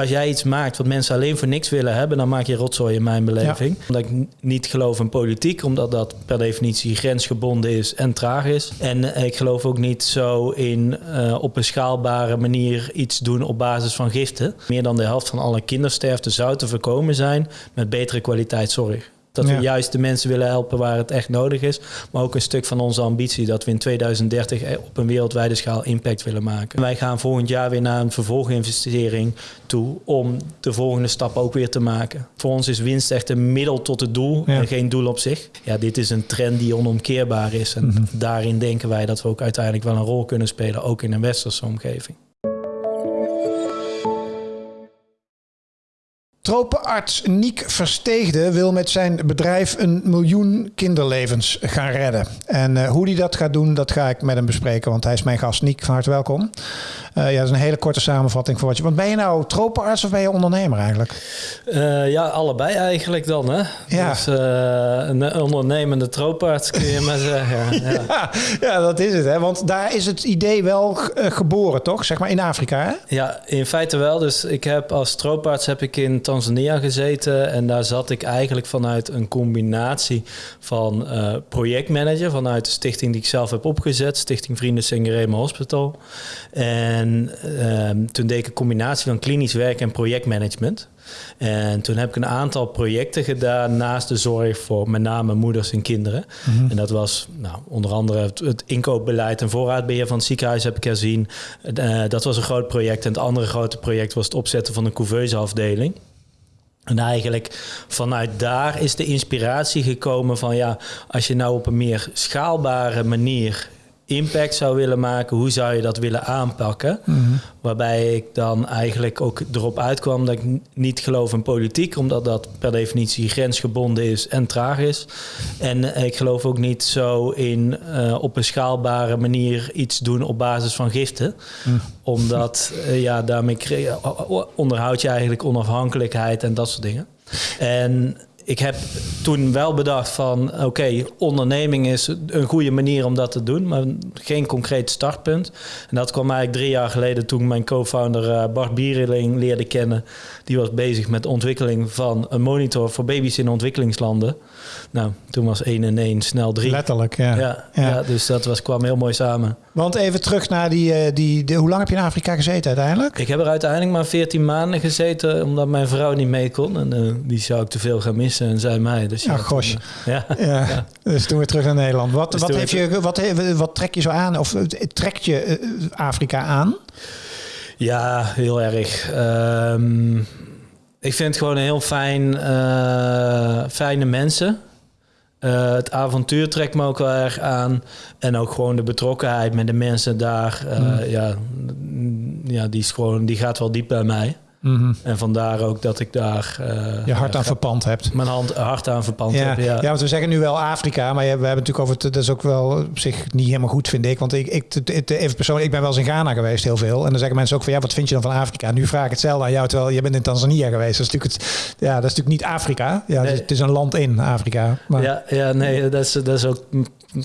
Als jij iets maakt wat mensen alleen voor niks willen hebben, dan maak je rotzooi in mijn beleving. Omdat ik niet geloof in politiek, omdat dat per definitie grensgebonden is en traag is. En ik geloof ook niet zo in uh, op een schaalbare manier iets doen op basis van giften. Meer dan de helft van alle kindersterfte zou te voorkomen zijn met betere kwaliteit zorg. Dat we juist de mensen willen helpen waar het echt nodig is. Maar ook een stuk van onze ambitie dat we in 2030 op een wereldwijde schaal impact willen maken. Wij gaan volgend jaar weer naar een vervolginvestering toe om de volgende stap ook weer te maken. Voor ons is winst echt een middel tot het doel en geen doel op zich. Ja, dit is een trend die onomkeerbaar is. En mhm. daarin denken wij dat we ook uiteindelijk wel een rol kunnen spelen, ook in een westerse omgeving. Tropenarts Niek Versteegde wil met zijn bedrijf een miljoen kinderlevens gaan redden. En uh, hoe hij dat gaat doen, dat ga ik met hem bespreken, want hij is mijn gast. Niek, van harte welkom. Uh, ja, dat is een hele korte samenvatting voor wat je... Want ben je nou tropenarts of ben je ondernemer eigenlijk? Uh, ja, allebei eigenlijk dan, hè? Ja. Dus een ondernemende tropenarts kun je maar zeggen. Ja. ja. Ja, dat is het, hè? Want daar is het idee wel geboren, toch? Zeg maar in Afrika, hè? Ja, in feite wel. Dus ik heb als tropenarts heb ik in Tanzania gezeten. En daar zat ik eigenlijk vanuit een combinatie van uh, projectmanager, vanuit de stichting die ik zelf heb opgezet, Stichting Vrienden Sengerema Hospital. En uh, toen deed ik een combinatie van klinisch werk en projectmanagement. En toen heb ik een aantal projecten gedaan naast de zorg voor met name moeders en kinderen. Mhm. En dat was nou, onder andere het, inkoopbeleid en voorraadbeheer van het ziekenhuis heb ik herzien. Uh, dat was een groot project. En het andere grote project was het opzetten van een couveuseafdeling. En eigenlijk vanuit daar is de inspiratie gekomen van ja, als je nou op een meer schaalbare manier impact zou willen maken, hoe zou je dat willen aanpakken? Mhm. Waarbij ik dan eigenlijk ook erop uitkwam dat ik niet geloof in politiek, omdat dat per definitie grensgebonden is en traag is. En ik geloof ook niet zo in uh, op een schaalbare manier iets doen op basis van giften. Mhm. Omdat uh, ja, daarmee onderhoud je eigenlijk onafhankelijkheid en dat soort dingen. En ik heb toen wel bedacht van oké, onderneming is een goede manier om dat te doen, maar geen concreet startpunt. En dat kwam eigenlijk drie jaar geleden toen mijn co-founder uh, Bart Biereling leerde kennen. Die was bezig met ontwikkeling van een monitor voor baby's in ontwikkelingslanden. Nou, toen was 1 en 1 snel 3. Letterlijk, ja. Ja, ja. dus dat was, kwam heel mooi samen. Want even terug naar die, eh, die, die, Hoe lang heb je in Afrika gezeten uiteindelijk? Ik heb er uiteindelijk maar 14 maanden gezeten, omdat mijn vrouw niet mee kon. En uh, die zou ik te veel gaan missen en zij mij. Dus ja, gosh. ja. ja. Dus toen weer terug naar Nederland. Wat, dus wat, heeft je, wat, wat trek je zo aan? Of trekt je Afrika aan? Ja, heel erg. Um, ik vind het gewoon heel fijn, fijne mensen. Uh, het avontuur trekt me ook wel erg aan. En ook gewoon de betrokkenheid met de mensen daar. Uh, mm. ja, ja, die, is gewoon, die gaat wel diep bij mij. Mhm. En vandaar ook dat ik daar... Uh, je hart aan verpand hebt. Mijn hand, hart aan verpand ja. heb, ja. ja, want we zeggen nu wel Afrika, maar we hebben natuurlijk over... Het, dat is ook wel op zich niet helemaal goed, vind ik. Want ik, ik even persoonlijk, ik ben wel eens in Ghana geweest, heel veel. En dan zeggen mensen ook van, ja, wat vind je dan van Afrika? Nu vraag ik hetzelfde aan jou, terwijl je bent in Tanzania geweest. Dat is natuurlijk, het, ja, dat is natuurlijk niet Afrika. Ja, het, is, een land in Afrika. Maar... Ja, ja, nee, dat is, dat is ook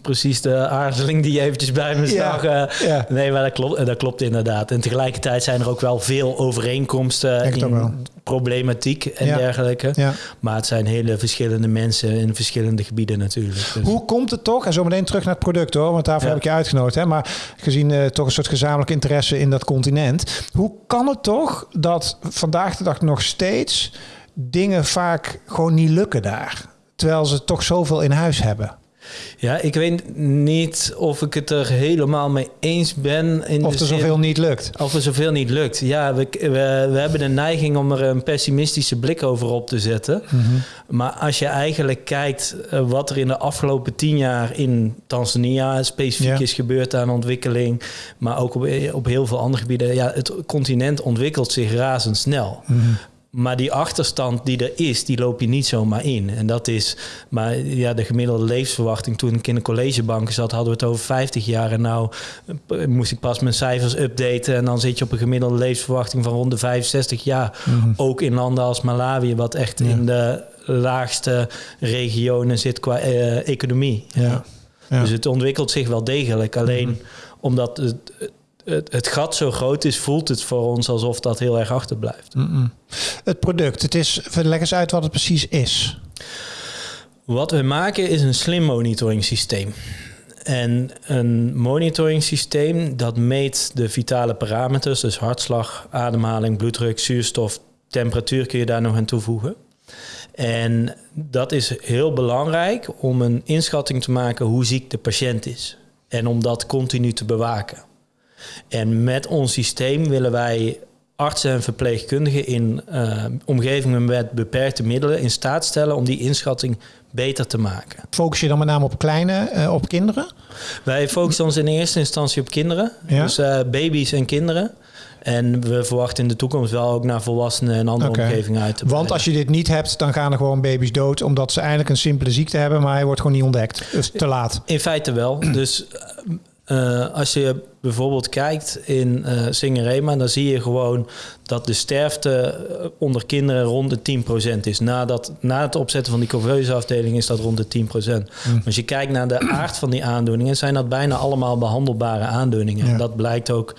precies de aarzeling die je eventjes bij me zag. Ja, ja. Nee, maar dat klopt, dat klopt inderdaad. En tegelijkertijd zijn er ook wel veel overeenkomsten in problematiek en dergelijke. Maar het zijn hele verschillende mensen in verschillende gebieden natuurlijk. Dus. Hoe komt het toch, en zo meteen terug naar het product hoor, want daarvoor heb ik je uitgenodigd. Hè? Maar gezien uh, toch een soort gezamenlijk interesse in dat continent. Hoe kan het toch dat vandaag de dag nog steeds dingen vaak gewoon niet lukken daar? Terwijl ze toch zoveel in huis hebben. Ja, ik weet niet of ik het er helemaal mee eens ben. In of er zoveel niet lukt. Of er zoveel niet lukt. Ja, we, we, we, hebben de neiging om er een pessimistische blik over op te zetten. Mhm. Maar als je eigenlijk kijkt eh, wat er in de afgelopen tien jaar in Tanzania specifiek is gebeurd aan ontwikkeling, maar ook op, op heel veel andere gebieden. Ja, het continent ontwikkelt zich razendsnel. Mm maar die achterstand die er is, die loop je niet zomaar in. En dat is, maar ja, de gemiddelde levensverwachting. Toen ik in de collegebanken zat, hadden we het over 50 jaar. En nou eh, moest ik pas mijn cijfers updaten. En dan zit je op een gemiddelde levensverwachting van rond de 65 jaar. Mhm. Ook in landen als Malawi, wat echt in de laagste regionen zit qua uh, economie. Ja. ja. Dus het ontwikkelt zich wel degelijk. Alleen mhm. omdat het het, het gat zo groot is, voelt het voor ons alsof dat heel erg achterblijft. Het product, het is, leg eens uit wat het precies is. Wat we maken is een slim monitoring systeem. En een monitoring systeem dat meet de vitale parameters, dus hartslag, ademhaling, bloeddruk, zuurstof, temperatuur kun je daar nog aan toevoegen. En dat is heel belangrijk om een inschatting te maken hoe ziek de patiënt is. En om dat continu te bewaken. En met ons systeem willen wij artsen en verpleegkundigen in uh, omgevingen met beperkte middelen in staat stellen om die inschatting beter te maken. Focus je dan met name op kleine, uh, op kinderen? Wij focussen ons in eerste instantie op kinderen, ja? dus uh, baby's en kinderen. En we verwachten in de toekomst wel ook naar volwassenen en andere okay. omgevingen uit te breiden. Want als je dit niet hebt, dan gaan er gewoon baby's dood... omdat ze eigenlijk een simpele ziekte hebben... maar hij wordt gewoon niet ontdekt. Dus te laat. In feite wel. Dus uh, als je bijvoorbeeld kijkt in uh, Singerema... dan zie je gewoon dat de sterfte onder kinderen rond de 10% is. Nadat, na het opzetten van die couveuse afdeling is dat rond de 10%. Mm. Als je kijkt naar de aard van die aandoeningen... zijn dat bijna allemaal behandelbare aandoeningen. Ja. En dat blijkt ook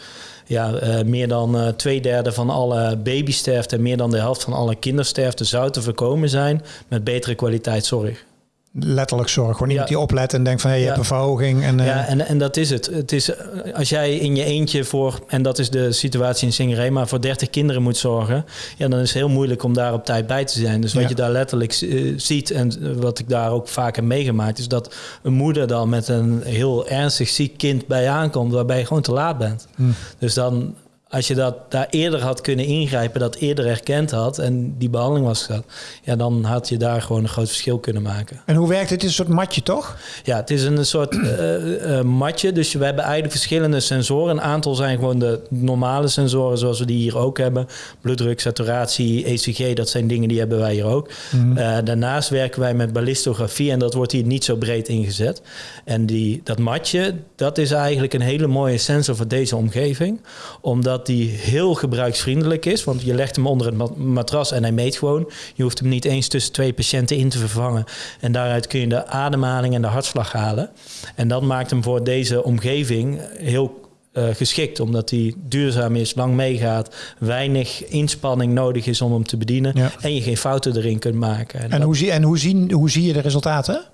ja, uh, meer dan uh, twee derde van alle babysterfte en meer dan de helft van alle kindersterfte zou te voorkomen zijn met betere kwaliteit zorg letterlijk zorg. Gewoon iemand ja. die oplet en denkt van hey, je ja. hebt een verhoging. En, uh... Ja, en, en dat is het. het is, als jij in je eentje voor, en dat is de situatie in Singerema, voor 30 kinderen moet zorgen, ja, dan is het heel moeilijk om daar op tijd bij te zijn. Dus wat ja. je daar letterlijk uh, ziet en wat ik daar ook vaak heb meegemaakt, is dat een moeder dan met een heel ernstig ziek kind bij aankomt, waarbij je gewoon te laat bent. Hmm. Dus dan als je dat daar eerder had kunnen ingrijpen, dat eerder erkend had en die behandeling was gehad, ja, dan had je daar gewoon een groot verschil kunnen maken. En hoe werkt het? Het is een soort matje, toch? Ja, het is een soort uh, uh, matje. Dus we hebben eigenlijk verschillende sensoren. Een aantal zijn gewoon de normale sensoren, zoals we die hier ook hebben. Bloeddruk, saturatie, ECG, dat zijn dingen die hebben wij hier ook. Mm. Uh, daarnaast werken wij met ballistografie en dat wordt hier niet zo breed ingezet. En die, dat matje, dat is eigenlijk een hele mooie sensor voor deze omgeving, omdat die heel gebruiksvriendelijk is. Want je legt hem onder het matras en hij meet gewoon. Je hoeft hem niet eens tussen twee patiënten in te vervangen. En daaruit kun je de ademhaling en de hartslag halen. En dat maakt hem voor deze omgeving heel uh, geschikt, omdat hij duurzaam is, lang meegaat, weinig inspanning nodig is om hem te bedienen ja. en je geen fouten erin kunt maken. En, en, hoe, zie, en hoe, zien, hoe zie je de resultaten?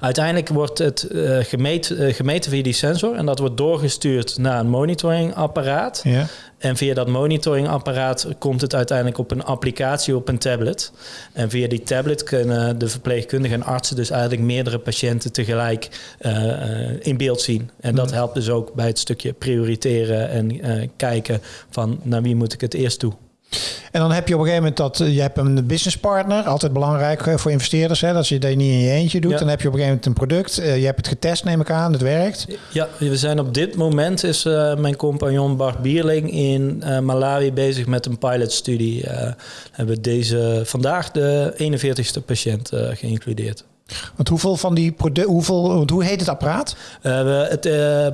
Uiteindelijk wordt het uh, gemeet, uh, gemeten via die sensor en dat wordt doorgestuurd naar een monitoringapparaat. Ja. En via dat monitoringapparaat komt het uiteindelijk op een applicatie op een tablet. En via die tablet kunnen de verpleegkundigen en artsen dus eigenlijk meerdere patiënten tegelijk uh, in beeld zien. En dat helpt dus ook bij het stukje prioriteren en kijken van naar wie moet ik het eerst toe. En dan heb je op een gegeven moment dat je hebt een business partner, altijd belangrijk voor investeerders, hè, dat je dat niet in je eentje doet. Ja. Dan heb je op een gegeven moment een product. Uh, je hebt het getest, neem ik aan, het werkt. Ja, we zijn op dit moment is uh, mijn compagnon Bart Bierling in uh, Malawi bezig met een pilotstudie. hebben we deze vandaag de 41ste patiënt geïncludeerd. Want hoeveel van die producten, hoeveel, hoe heet het apparaat? Uh, het uh,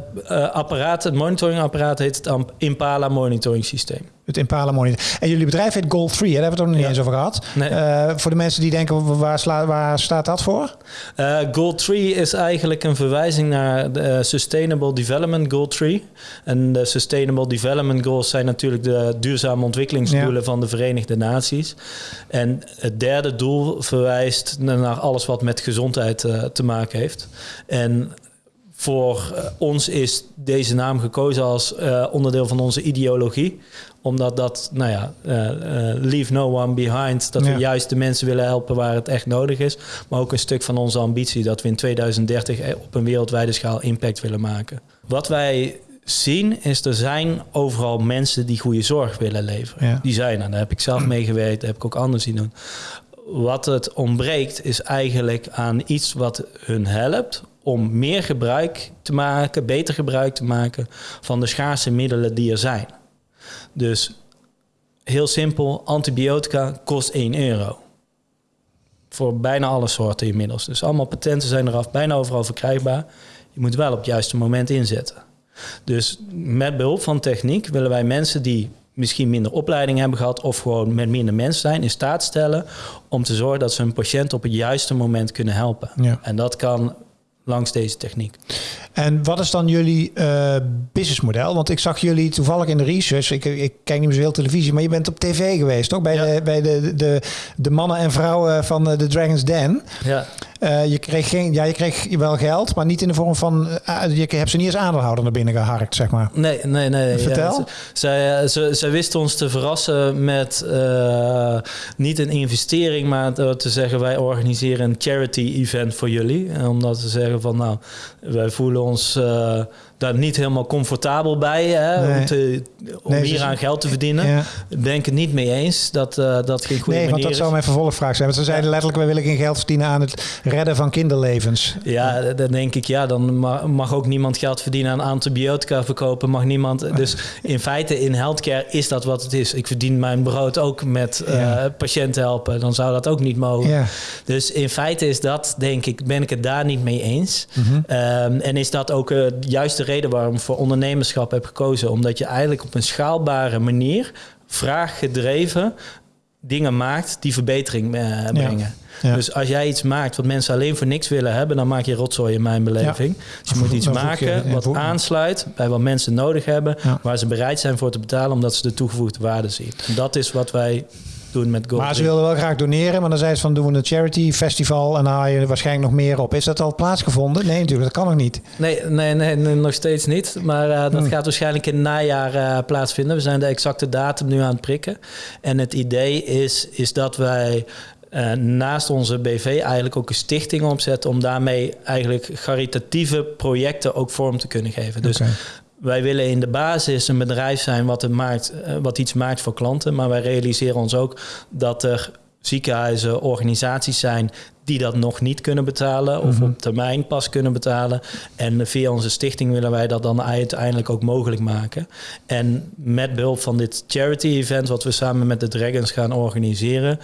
apparaat, het monitoringapparaat heet het Impala monitoring systeem. Het Impala Monitor. En jullie bedrijf heet Goal 3, daar hebben we het nog niet ja. eens over gehad. Nee. Uh, voor de mensen die denken, waar, sla, waar staat dat voor? Uh, Goal 3 is eigenlijk een verwijzing naar de Sustainable Development Goal 3. En de Sustainable Development Goals zijn natuurlijk de duurzame ontwikkelingsdoelen ja. van de Verenigde Naties. En het derde doel verwijst naar alles wat met gezondheid uh, te maken heeft. En voor ons is deze naam gekozen als uh, onderdeel van onze ideologie omdat dat, nou ja, uh, uh, leave no one behind. Dat ja. we juist de mensen willen helpen waar het echt nodig is. Maar ook een stuk van onze ambitie dat we in 2030 op een wereldwijde schaal impact willen maken. Wat wij zien is er zijn overal mensen die goede zorg willen leveren. Ja. Die zijn er. Daar heb ik zelf mee gewerkt, daar heb ik ook anders zien doen. Wat het ontbreekt is eigenlijk aan iets wat hun helpt om meer gebruik te maken, beter gebruik te maken van de schaarse middelen die er zijn. Dus heel simpel, antibiotica kost 1 euro. Voor bijna alle soorten inmiddels. Dus allemaal patenten zijn eraf, bijna overal verkrijgbaar. Je moet wel op het juiste moment inzetten. Dus met behulp van techniek willen wij mensen die misschien minder opleiding hebben gehad of gewoon met minder mensen zijn, in staat stellen om te zorgen dat ze hun patiënt op het juiste moment kunnen helpen. Ja. En dat kan langs deze techniek. En wat is dan jullie uh, businessmodel? Want ik zag jullie toevallig in de research. Ik, ik kijk niet meer zoveel televisie, maar je bent op tv geweest, toch? Bij, de, bij de, de, de mannen en vrouwen van de Dragon's Den. Ja. Uh, je, kreeg geen, ja, je kreeg wel geld, maar niet in de vorm van. Uh, je hebt ze niet als aandeelhouder naar binnen geharkt, zeg maar. Nee, nee, nee. Vertel. Ja, zij, ze, zij wisten ons te verrassen met uh, niet een investering, maar te zeggen: wij organiseren een charity event voor jullie. En omdat ze zeggen van nou, wij voelen ons daar niet helemaal comfortabel bij hè, Nee. om, te, om Nee, hier ze- aan geld te verdienen. Ja. Ben ik het niet mee eens dat uh, dat geen goede Nee, want manier dat is. zou mijn vervolgvraag zijn. Want ze zeiden letterlijk: wij willen geen geld verdienen aan het redden van kinderlevens. Ja, dan denk ik, ja, dan ma- mag ook niemand geld verdienen aan antibiotica verkopen. Mag niemand. Dus in feite in healthcare is dat wat het is. Ik verdien mijn brood ook met eh, Ja. patiënten helpen. Dan zou dat ook niet mogen. Ja. Dus in feite is dat, denk ik, ben ik het daar niet mee eens. Mhm. Ehm, en is dat ook uh, juist de reden waarom ik voor ondernemerschap heb gekozen? Omdat je eigenlijk op een schaalbare manier, vraaggedreven, dingen maakt die verbetering eh, brengen. Ja. Dus als jij iets maakt wat mensen alleen voor niks willen hebben, dan maak je rotzooi in mijn beleving. Dus je moet iets je- maken wat aansluit bij wat mensen nodig hebben, waar ze bereid zijn voor te betalen, omdat ze de toegevoegde waarde zien. En dat is wat wij doen met Gold. Maar ze wilden wel graag doneren, maar dan zei ze van doen we een charity festival en dan haal je er waarschijnlijk nog meer op. Is dat al plaatsgevonden? Nee, natuurlijk, dat kan nog niet. Nee, nee, nee, nee, nog steeds niet. Maar uh, dat Hmm. gaat waarschijnlijk in het najaar uh, plaatsvinden. We zijn de exacte datum nu aan het prikken. En het idee is, is dat wij uh, naast onze BV eigenlijk ook een stichting opzetten... om daarmee eigenlijk caritatieve projecten ook vorm te kunnen geven. Dus Oké. Wij willen in de basis een bedrijf zijn wat, het maakt, uh, wat iets maakt voor klanten. Maar wij realiseren ons ook dat er ziekenhuizen, organisaties zijn die dat nog niet kunnen betalen of Mhm. op termijn pas kunnen betalen. En via onze stichting willen wij dat dan uiteindelijk ook mogelijk maken. En met behulp van dit charity event, wat we samen met de Dragons gaan organiseren,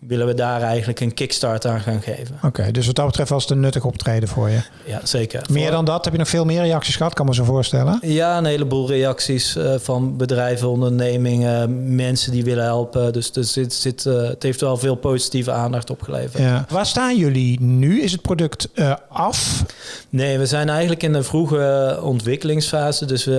willen we daar eigenlijk een kickstart aan gaan geven. Oké, dus wat dat betreft was het een nuttig optreden voor je. Ja, zeker. Meer Voor- dan dat? Heb je nog veel meer reacties gehad? Kan me zo voorstellen. Ja, een heleboel reacties eh, van bedrijven, ondernemingen, mensen die willen helpen. Dus, dus dit, zit, eh, het heeft wel veel positieve aandacht opgeleverd. Ja. Waar staan jullie nu? Is het product eh, af? Nee, we zijn eigenlijk in de vroege ontwikkelingsfase. Dus we,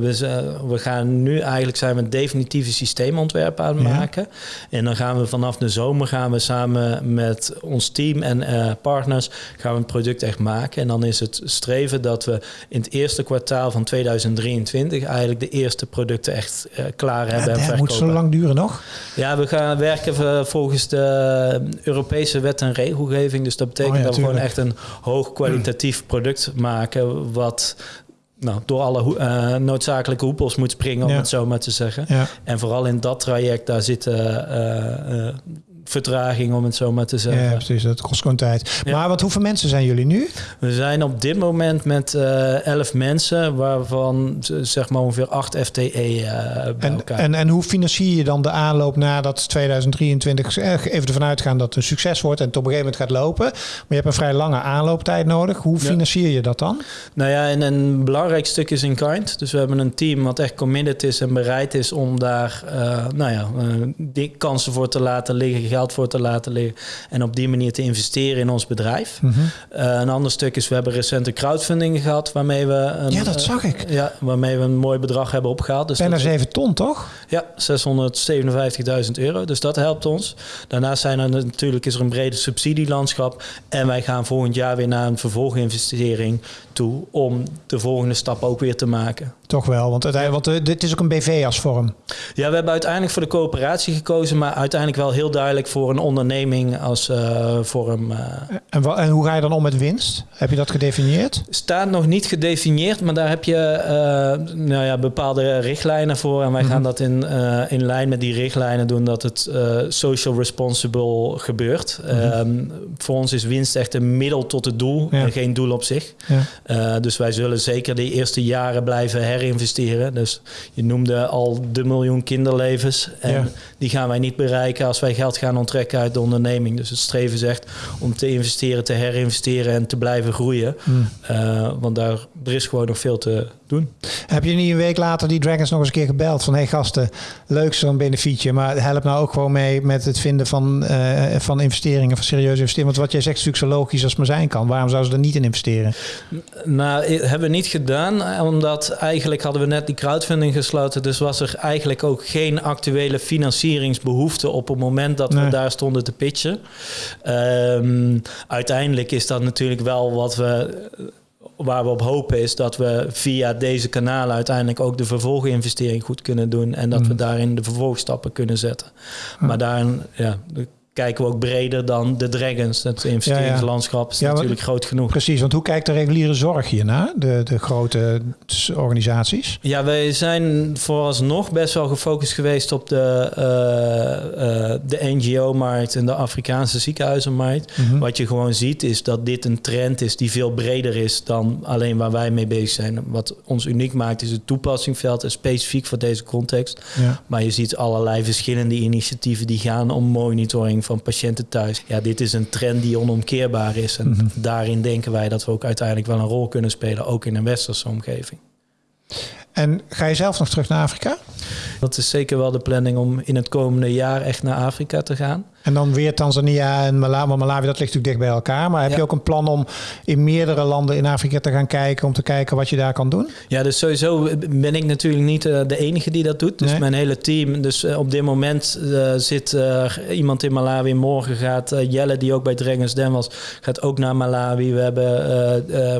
we, we gaan nu eigenlijk zijn we een definitieve systeemontwerp aan het Ja. maken. En dan gaan we vanaf de zomer gaan we samen met ons team en eh, partners gaan we het product echt maken. En dan is het streven dat we in het eerste kwartaal van 2023 eigenlijk de eerste producten echt eh, klaar hebben en dat moet verkopen. zo lang duren nog. Ja, we gaan werken volgens de Europese wet en regelgeving. Dus dat betekent Oh ja, dat we gewoon echt een hoog kwalitatief product maken. Wat nou, door alle eh, noodzakelijke hoepels moet springen, om Ja. het zo maar te zeggen. Ja. En vooral in dat traject, daar zitten eh, eh, vertraging, om het zo maar te zeggen. ja, precies. Dat kost gewoon tijd. Ja. Maar wat, hoeveel mensen zijn jullie nu? We zijn op dit moment met eh 11 mensen, waarvan zeg maar ongeveer 8 FTE eh, bij En, elkaar. en, en hoe financier je dan de aanloop nadat 2023 eh, even ervan uitgaan dat het een succes wordt en het op een gegeven moment gaat lopen? Maar je hebt een vrij lange aanlooptijd nodig. Hoe financier je dat dan? Nou ja, en een belangrijk stuk is in kind. Dus we hebben een team wat echt committed is en bereid is om daar eh, nou ja, die kansen voor te laten liggen, geld voor te laten liggen. En op die manier te investeren in ons bedrijf. Mhm. Eh, een ander stuk is, we hebben recente crowdfunding gehad waarmee we een, Ja, dat eh, zag ik. ja, waarmee we een mooi bedrag hebben opgehaald. Dus Bijna dat- 7 ton, toch? ja, 657.000 euro. Dus dat helpt ons. Daarnaast zijn er natuurlijk is er een brede subsidielandschap. En wij gaan volgend jaar weer naar een vervolginvestering toe om de volgende stap ook weer te maken. Toch wel, want, uiteindelijk, want eh, dit is ook een BV als vorm. Ja, we hebben uiteindelijk voor de coöperatie gekozen, maar uiteindelijk wel heel duidelijk voor een onderneming als eh, vorm. eh. En, en hoe ga je dan om met winst? Heb je dat gedefinieerd? Staat nog niet gedefinieerd, maar daar heb je eh, nou ja, bepaalde richtlijnen voor. En wij Mhm. gaan dat in, in lijn met die richtlijnen doen dat het social responsible gebeurt. Mhm. Ehm, voor ons is winst echt een middel tot het doel Ja. en geen doel op zich. Ja. Dus wij zullen zeker de eerste jaren blijven herinvesteren. Dus je noemde al de miljoen kinderlevens. En Ja. die gaan wij niet bereiken als wij geld gaan onttrekken uit de onderneming. Dus het streven is echt om te investeren, te herinvesteren en te blijven groeien. Hmm. Eh, want daar, er is gewoon nog veel te doen. Heb je niet een week later die Dragons nog eens een keer gebeld van hey gasten, leuk zo'n benefietje, maar help nou ook gewoon mee met het vinden van, uh, van investeringen, van serieuze investeringen. Want wat jij zegt is natuurlijk zo logisch als maar zijn kan. Waarom zouden ze er niet in investeren? Nou, hebben we niet gedaan, omdat eigenlijk hadden we net die crowdfunding gesloten, dus was er eigenlijk ook geen actuele financieringsbehoefte op het moment dat we daar stonden te pitchen. Um, uiteindelijk is dat natuurlijk wel wat we waar we op hopen is dat we via deze kanalen uiteindelijk ook de vervolginvestering goed kunnen doen en dat we mhm. daarin de vervolgstappen kunnen zetten. Maar daarin, ja, kijken we ook breder dan de Dragons. Het investeringslandschap is natuurlijk groot genoeg. Precies, want hoe kijkt de reguliere zorg hiernaar, de, de grote organisaties? Ja, wij zijn vooralsnog best wel gefocust geweest op de, uh, uh, de NGO-markt en de Afrikaanse ziekenhuizenmarkt. Mhm. Wat je gewoon ziet is dat dit een trend is die veel breder is dan alleen waar wij mee bezig zijn. Wat ons uniek maakt is het toepassingsveld en specifiek voor deze context. Maar je ziet allerlei verschillende initiatieven die gaan om monitoring van patiënten thuis. Ja, dit is een trend die onomkeerbaar is. En mhm. daarin denken wij dat we ook uiteindelijk wel een rol kunnen spelen, ook in een westerse omgeving. En ga je zelf nog terug naar Afrika? Dat is zeker wel de planning om in het komende jaar echt naar Afrika te gaan. En dan weer Tanzania en Malawi. Maar Malawi, dat ligt natuurlijk dicht bij elkaar. Maar heb je ook een plan om in meerdere landen in Afrika te gaan kijken... om te kijken wat je daar kan doen? Ja, dus sowieso ben ik natuurlijk niet eh, de enige die dat doet. Dus mijn hele team. Dus eh, op dit moment uh, zit iemand in Malawi. Morgen gaat Jelle, die ook bij Dragons Den was... gaat ook naar Malawi. We, hebben,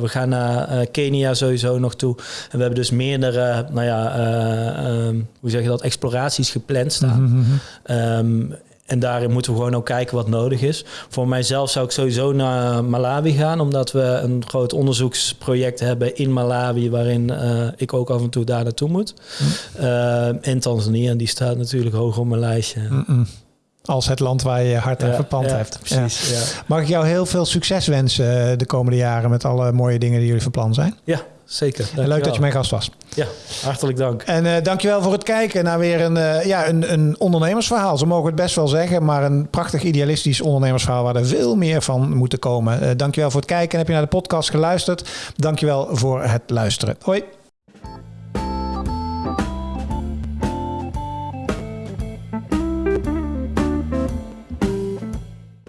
we gaan naar Kenia sowieso nog toe. En we hebben dus meerdere, nou ja, ehm, hoe zeg je dat, exploraties gepland staan. Mhm, mhm. Ehm, en daarin moeten we gewoon ook kijken wat nodig is. Voor mijzelf zou ik sowieso naar Malawi gaan, omdat we een groot onderzoeksproject hebben in Malawi, waarin uh, ik ook af en toe daar naartoe moet. Mm. Uh, en Tanzania, die staat natuurlijk hoog op mijn lijstje. Mm -mm. Als het land waar je hart aan verpand ja, hebt. Precies, ja. Mag ik jou heel veel succes wensen eh, de komende jaren met alle mooie dingen die jullie van plan zijn? Ja, zeker. leuk dat je mijn gast was. Ja, hartelijk dank. En uh, dankjewel voor het kijken naar weer een, uh, ja, een, een ondernemersverhaal. Zo mogen het best wel zeggen, maar een prachtig idealistisch ondernemersverhaal waar er veel meer van moeten komen. Uh, dankjewel voor het kijken. En heb je naar de podcast geluisterd? Dankjewel voor het luisteren. Hoi.